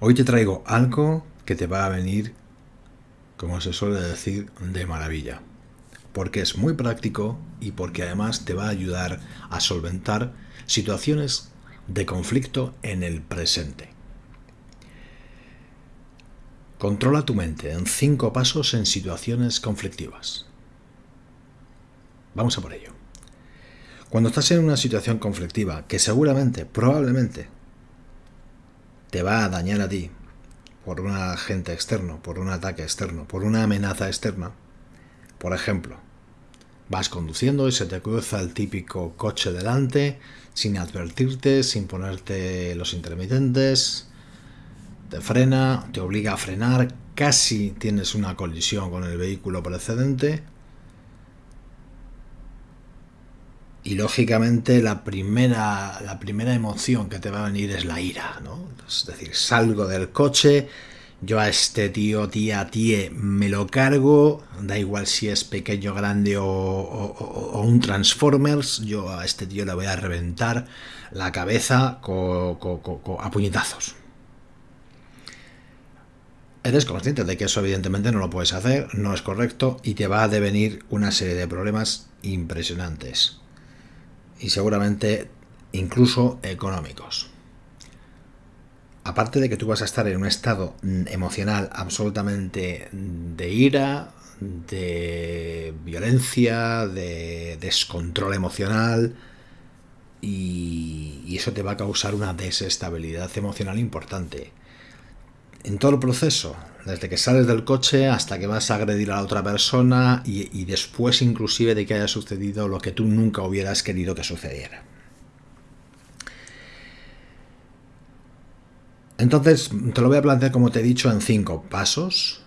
Hoy te traigo algo que te va a venir, como se suele decir, de maravilla. Porque es muy práctico y porque además te va a ayudar a solventar situaciones de conflicto en el presente. Controla tu mente en cinco pasos en situaciones conflictivas. Vamos a por ello. Cuando estás en una situación conflictiva que seguramente, probablemente, te va a dañar a ti por un agente externo, por un ataque externo, por una amenaza externa, por ejemplo, vas conduciendo y se te cruza el típico coche delante sin advertirte, sin ponerte los intermitentes, te frena, te obliga a frenar, casi tienes una colisión con el vehículo precedente. Y lógicamente la primera, la primera emoción que te va a venir es la ira, ¿no? Es decir, salgo del coche, yo a este tío, tía, tíe, me lo cargo, da igual si es pequeño, grande o, un Transformers, yo a este tío le voy a reventar la cabeza a puñetazos. Eres consciente de que eso evidentemente no lo puedes hacer, no es correcto y te va a devenir una serie de problemas impresionantes. Y seguramente incluso económicos. Aparte de que tú vas a estar en un estado emocional absolutamente de ira, de violencia, de descontrol emocional, y, eso te va a causar una desestabilidad emocional importante en todo el proceso, desde que sales del coche hasta que vas a agredir a la otra persona y, después inclusive de que haya sucedido lo que tú nunca hubieras querido que sucediera. Entonces, te lo voy a plantear como te he dicho en cinco pasos.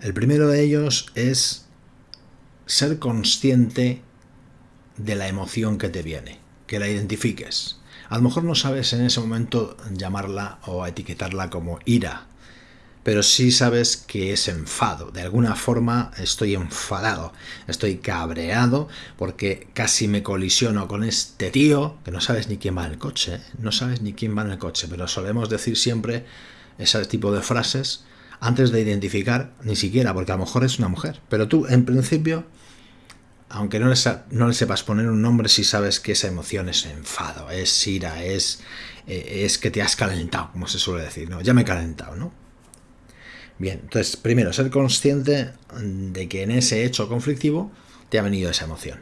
El primero de ellos es ser consciente de la emoción que te viene, que la identifiques. A lo mejor no sabes en ese momento llamarla o etiquetarla como ira, pero sí sabes que es enfado. De alguna forma estoy enfadado, estoy cabreado porque casi me colisiono con este tío, que no sabes ni quién va en el coche, ¿eh? no sabes ni quién va en el coche, pero solemos decir siempre ese tipo de frases antes de identificar, ni siquiera, porque a lo mejor es una mujer. Pero tú, en principio, aunque no le, no le sepas poner un nombre, sí sabes que esa emoción es enfado, es ira, es, eh, es que te has calentado, como se suele decir, ¿no? Ya me he calentado, ¿no? Bien, entonces, primero, ser consciente de que en ese hecho conflictivo te ha venido esa emoción.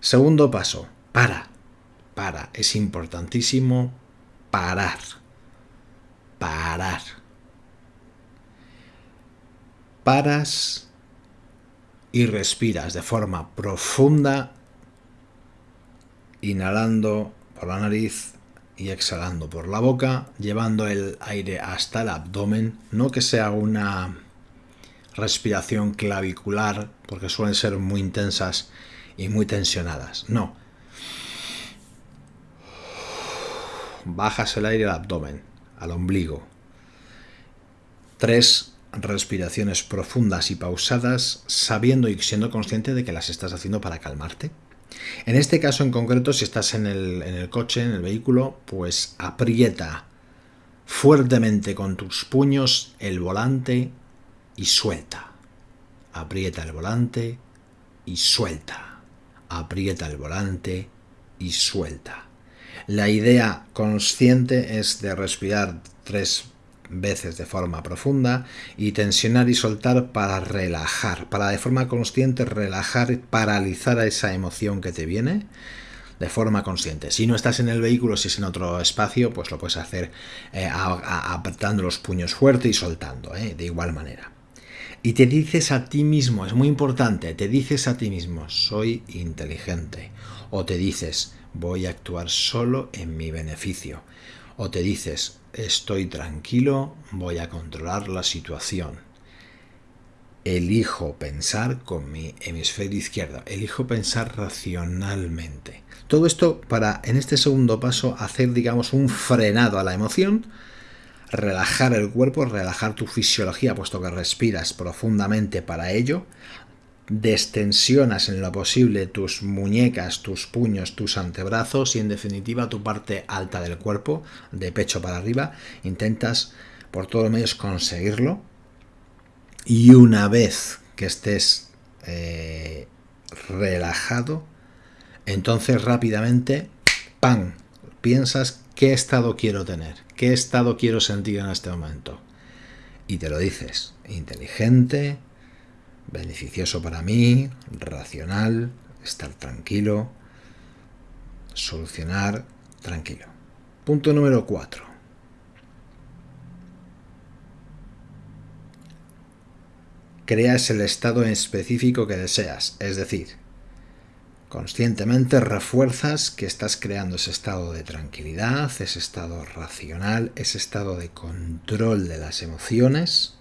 Segundo paso, para, para, es importantísimo parar, parar. Paras y respiras de forma profunda, inhalando por la nariz y exhalando por la boca, llevando el aire hasta el abdomen, no que sea una respiración clavicular, porque suelen ser muy intensas y muy tensionadas, no. Bajas el aire al abdomen, al ombligo. Tres respiraciones profundas y pausadas, sabiendo y siendo consciente de que las estás haciendo para calmarte. En este caso en concreto, si estás en el, coche, en el vehículo, pues aprieta fuertemente con tus puños el volante y suelta. Aprieta el volante y suelta. Aprieta el volante y suelta. La idea consciente es de respirar tres veces de forma profunda y tensionar y soltar para relajar, para de forma consciente relajar, paralizar a esa emoción que te viene de forma consciente. Si no estás en el vehículo, si es en otro espacio, pues lo puedes hacer eh, apretando los puños fuerte y soltando, eh, de igual manera. Y te dices a ti mismo, es muy importante, te dices a ti mismo, soy inteligente. O te dices, voy a actuar solo en mi beneficio. O te dices, estoy tranquilo, voy a controlar la situación. Elijo pensar con mi hemisferio izquierdo, elijo pensar racionalmente. Todo esto para, en este segundo paso, hacer, digamos, un frenado a la emoción, relajar el cuerpo, relajar tu fisiología, puesto que respiras profundamente para ello, destensionas en lo posible tus muñecas, tus puños, tus antebrazos y en definitiva tu parte alta del cuerpo, de pecho para arriba, intentas por todos los medios conseguirlo y una vez que estés eh, relajado, entonces rápidamente, ¡pam!, piensas qué estado quiero tener, qué estado quiero sentir en este momento. Y te lo dices, inteligente, beneficioso para mí, racional, estar tranquilo, solucionar tranquilo. Punto número 4. Creas el estado específico que deseas, es decir, conscientemente refuerzas que estás creando ese estado de tranquilidad, ese estado racional, ese estado de control de las emociones,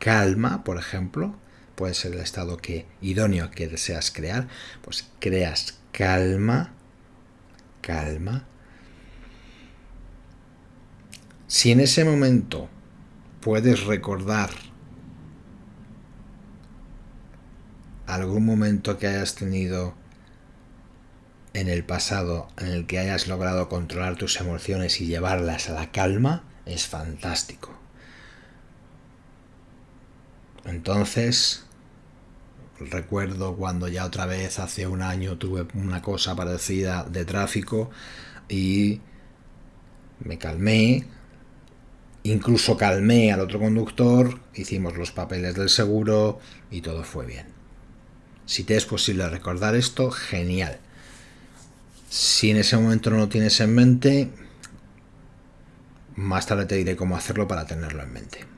calma, por ejemplo, puede ser el estado que idóneo que deseas crear, pues creas calma, calma. Si en ese momento puedes recordar algún momento que hayas tenido en el pasado en el que hayas logrado controlar tus emociones y llevarlas a la calma, es fantástico. Entonces, recuerdo cuando ya otra vez hace un año tuve una cosa parecida de tráfico y me calmé, incluso calmé al otro conductor, hicimos los papeles del seguro y todo fue bien. Si te es posible recordar esto, genial. Si en ese momento no lo tienes en mente, más tarde te diré cómo hacerlo para tenerlo en mente.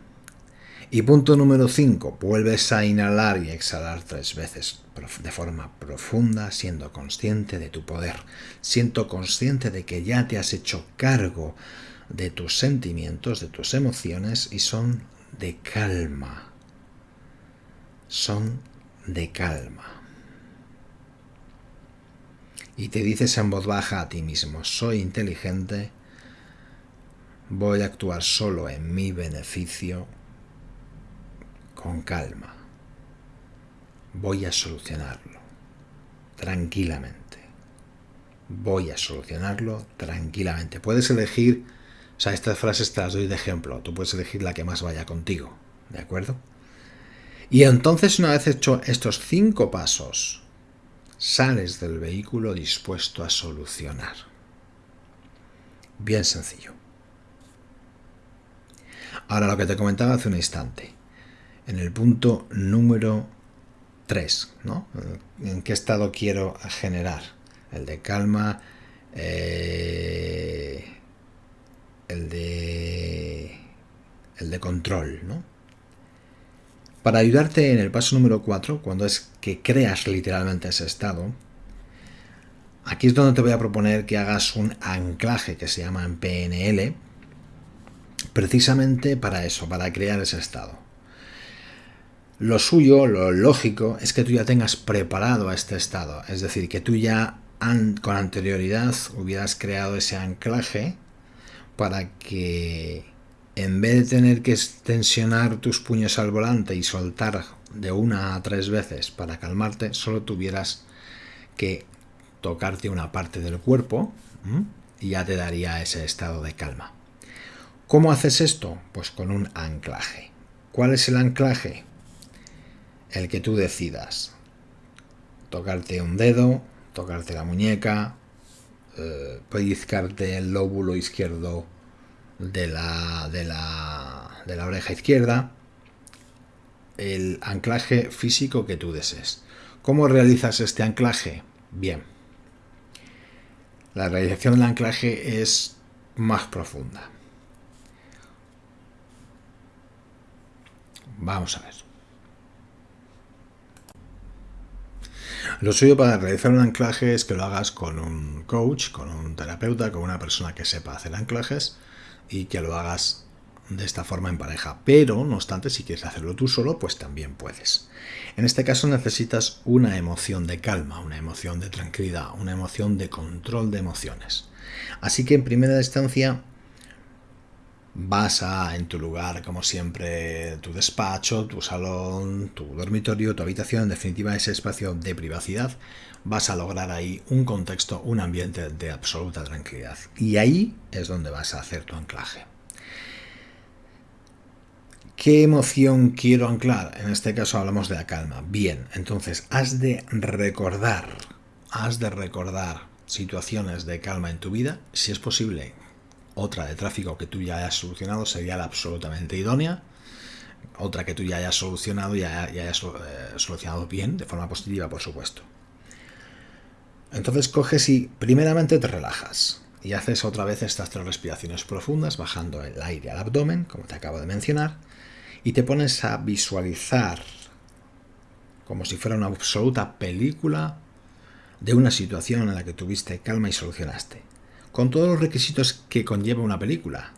Y punto número 5, vuelves a inhalar y exhalar tres veces de forma profunda, siendo consciente de tu poder, siendo consciente de que ya te has hecho cargo de tus sentimientos, de tus emociones y son de calma. Son de calma. Y te dices en voz baja a ti mismo, soy inteligente, voy a actuar solo en mi beneficio, con calma. Voy a solucionarlo tranquilamente. Voy a solucionarlo tranquilamente. Puedes elegir, o sea, estas frases te las doy de ejemplo. Tú puedes elegir la que más vaya contigo, ¿de acuerdo? Y entonces una vez hecho estos cinco pasos, sales del vehículo dispuesto a solucionar. Bien sencillo. Ahora lo que te comentaba hace un instante en el punto número 3, ¿no? ¿En qué estado quiero generar? El de calma, eh, el de el de control, ¿no? Para ayudarte en el paso número 4, cuando es que creas literalmente ese estado, aquí es donde te voy a proponer que hagas un anclaje que se llama en PNL, precisamente para eso, para crear ese estado. Lo suyo, lo lógico, es que tú ya tengas preparado a este estado. Es decir, que tú ya con anterioridad hubieras creado ese anclaje para que en vez de tener que tensionar tus puños al volante y soltar de una a tres veces para calmarte, solo tuvieras que tocarte una parte del cuerpo y ya te daría ese estado de calma. ¿Cómo haces esto? Pues con un anclaje. ¿Cuál es el anclaje? El que tú decidas. Tocarte un dedo, tocarte la muñeca, eh, pellizcarte el lóbulo izquierdo de la, de, la, de la oreja izquierda, el anclaje físico que tú desees. ¿Cómo realizas este anclaje? Bien. La realización del anclaje es más profunda. Vamos a ver. Lo suyo para realizar un anclaje es que lo hagas con un coach, con un terapeuta, con una persona que sepa hacer anclajes y que lo hagas de esta forma en pareja. Pero, no obstante, si quieres hacerlo tú solo, pues también puedes. En este caso necesitas una emoción de calma, una emoción de tranquilidad, una emoción de control de emociones. Así que en primera instancia, vas a, en tu lugar, como siempre, tu despacho, tu salón, tu dormitorio, tu habitación, en definitiva ese espacio de privacidad, vas a lograr ahí un contexto, un ambiente de absoluta tranquilidad. Y ahí es donde vas a hacer tu anclaje. ¿Qué emoción quiero anclar? En este caso hablamos de la calma. Bien, entonces has de recordar, has de recordar situaciones de calma en tu vida, si es posible, otra de tráfico que tú ya hayas solucionado sería la absolutamente idónea. Otra que tú ya hayas solucionado y ya, hayas eh, solucionado bien, de forma positiva, por supuesto. Entonces coges y primeramente te relajas y haces otra vez estas tres respiraciones profundas, bajando el aire al abdomen, como te acabo de mencionar, y te pones a visualizar como si fuera una absoluta película de una situación en la que tuviste calma y solucionaste con todos los requisitos que conlleva una película,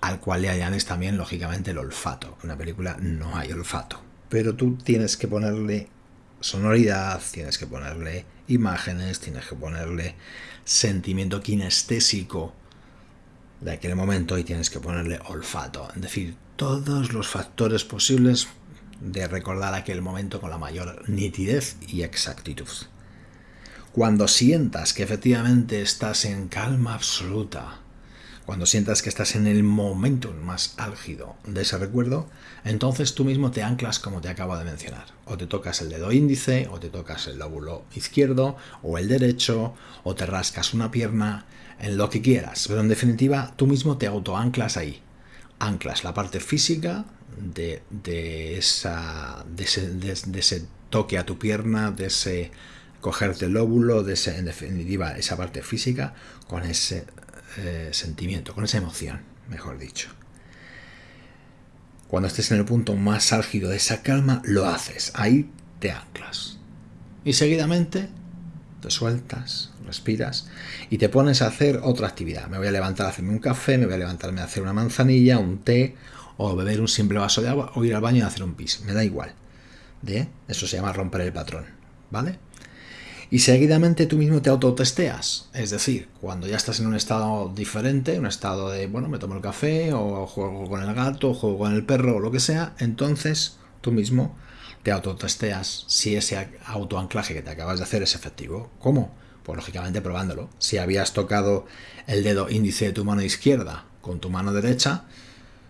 al cual le añades también, lógicamente, el olfato. En una película no hay olfato, pero tú tienes que ponerle sonoridad, tienes que ponerle imágenes, tienes que ponerle sentimiento kinestésico de aquel momento y tienes que ponerle olfato. Es decir, todos los factores posibles de recordar aquel momento con la mayor nitidez y exactitud. Cuando sientas que efectivamente estás en calma absoluta, cuando sientas que estás en el momento más álgido de ese recuerdo, entonces tú mismo te anclas como te acabo de mencionar. O te tocas el dedo índice, o te tocas el lóbulo izquierdo, o el derecho, o te rascas una pierna, en lo que quieras. Pero en definitiva, tú mismo te autoanclas ahí. Anclas la parte física de, esa, de ese toque a tu pierna, de ese cogerte el lóbulo, de ese, en definitiva, esa parte física, con ese eh, sentimiento, con esa emoción, mejor dicho. Cuando estés en el punto más álgido de esa calma, lo haces. Ahí te anclas. Y seguidamente te sueltas, respiras y te pones a hacer otra actividad. Me voy a levantar a hacerme un café, me voy a levantarme a hacer una manzanilla, un té, o beber un simple vaso de agua, o ir al baño y hacer un pis. Me da igual. ¿De? Eso se llama romper el patrón. ¿Vale? Y seguidamente tú mismo te autotesteas. Es decir, cuando ya estás en un estado diferente, un estado de, bueno, me tomo el café o juego con el gato, o juego con el perro o lo que sea, entonces tú mismo te autotesteas si ese autoanclaje que te acabas de hacer es efectivo. ¿Cómo? Pues lógicamente probándolo. Si habías tocado el dedo índice de tu mano izquierda con tu mano derecha,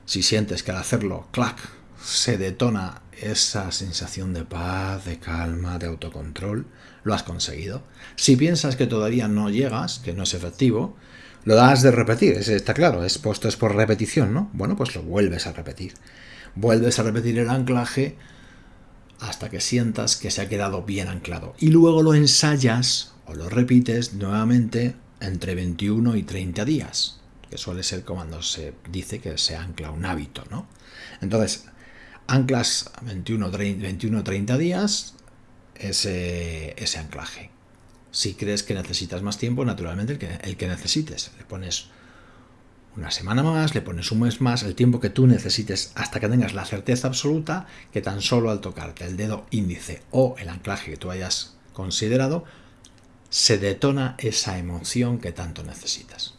si sientes que al hacerlo, clac, se detona esa sensación de paz, de calma, de autocontrol, lo has conseguido. Si piensas que todavía no llegas, que no es efectivo, lo das de repetir, está claro, es puesto es por repetición, ¿no? Bueno, pues lo vuelves a repetir. Vuelves a repetir el anclaje hasta que sientas que se ha quedado bien anclado. Y luego lo ensayas o lo repites nuevamente entre 21 y 30 días, que suele ser cuando se dice que se ancla un hábito, ¿no? Entonces, anclas 21 o 30 días, ese, ese anclaje. Si crees que necesitas más tiempo, naturalmente el que, el que necesites. Le pones una semana más, le pones un mes más, el tiempo que tú necesites hasta que tengas la certeza absoluta que tan solo al tocarte el dedo índice o el anclaje que tú hayas considerado, se detona esa emoción que tanto necesitas.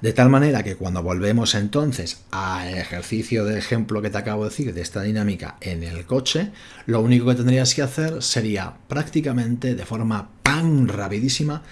De tal manera que cuando volvemos entonces al ejercicio de ejemplo que te acabo de decir, de esta dinámica en el coche, lo único que tendrías que hacer sería prácticamente de forma tan rapidísima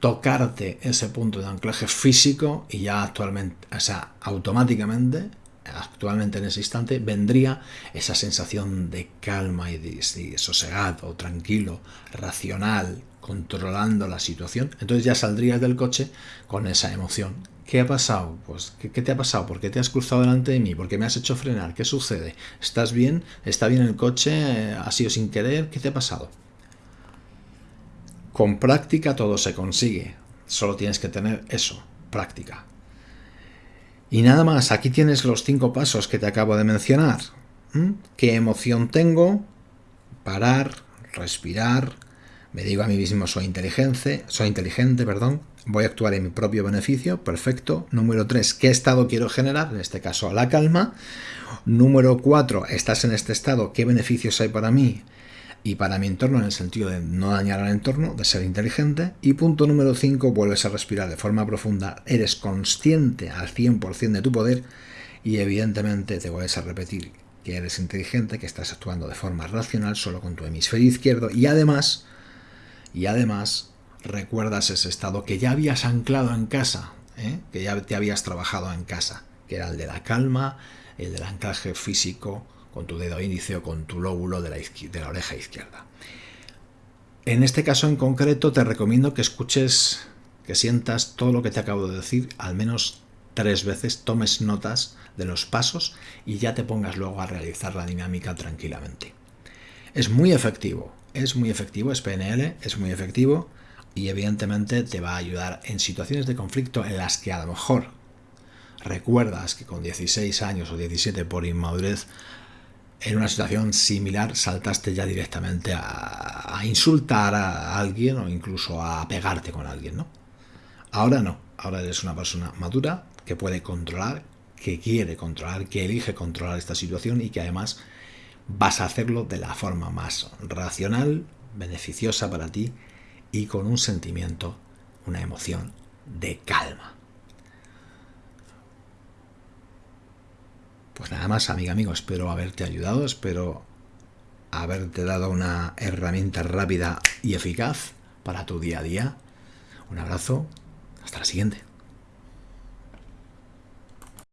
tocarte ese punto de anclaje físico y ya actualmente, o sea, automáticamente, actualmente en ese instante, vendría esa sensación de calma y de, de sosegado, tranquilo, racional, controlando la situación, entonces ya saldrías del coche con esa emoción. ¿Qué ha pasado? Pues, ¿qué, te ha pasado? ¿Por qué te has cruzado delante de mí? ¿Por qué me has hecho frenar? ¿Qué sucede? ¿Estás bien? ¿Está bien el coche? ¿Ha sido sin querer? ¿Qué te ha pasado? Con práctica todo se consigue. Solo tienes que tener eso, práctica. Y nada más, aquí tienes los cinco pasos que te acabo de mencionar. ¿Mm? ¿Qué emoción tengo? Parar, respirar, me digo a mí mismo soy inteligente, soy inteligente, perdón, voy a actuar en mi propio beneficio, perfecto. Número 3, ¿qué estado quiero generar? En este caso, la calma. Número 4, estás en este estado, ¿qué beneficios hay para mí? y para mi entorno en el sentido de no dañar al entorno, de ser inteligente. Y punto número 5, vuelves a respirar de forma profunda, eres consciente al 100% de tu poder y evidentemente te vuelves a repetir que eres inteligente, que estás actuando de forma racional solo con tu hemisferio izquierdo y además, y además recuerdas ese estado que ya habías anclado en casa, ¿eh? que ya te habías trabajado en casa, que era el de la calma, el del anclaje físico, con tu dedo índice o con tu lóbulo de la, de la oreja izquierda. En este caso en concreto te recomiendo que escuches, que sientas todo lo que te acabo de decir al menos tres veces, tomes notas de los pasos y ya te pongas luego a realizar la dinámica tranquilamente. Es muy efectivo, es muy efectivo, es PNL, es muy efectivo y evidentemente te va a ayudar en situaciones de conflicto en las que a lo mejor recuerdas que con 16 años o 17 por inmadurez en una situación similar saltaste ya directamente a, insultar a alguien o incluso a pegarte con alguien, ¿no? Ahora no, ahora eres una persona madura que puede controlar, que quiere controlar, que elige controlar esta situación y que además vas a hacerlo de la forma más racional, beneficiosa para ti y con un sentimiento, una emoción de calma. Pues nada más, amiga, amigo, espero haberte ayudado, espero haberte dado una herramienta rápida y eficaz para tu día a día. Un abrazo, hasta la siguiente.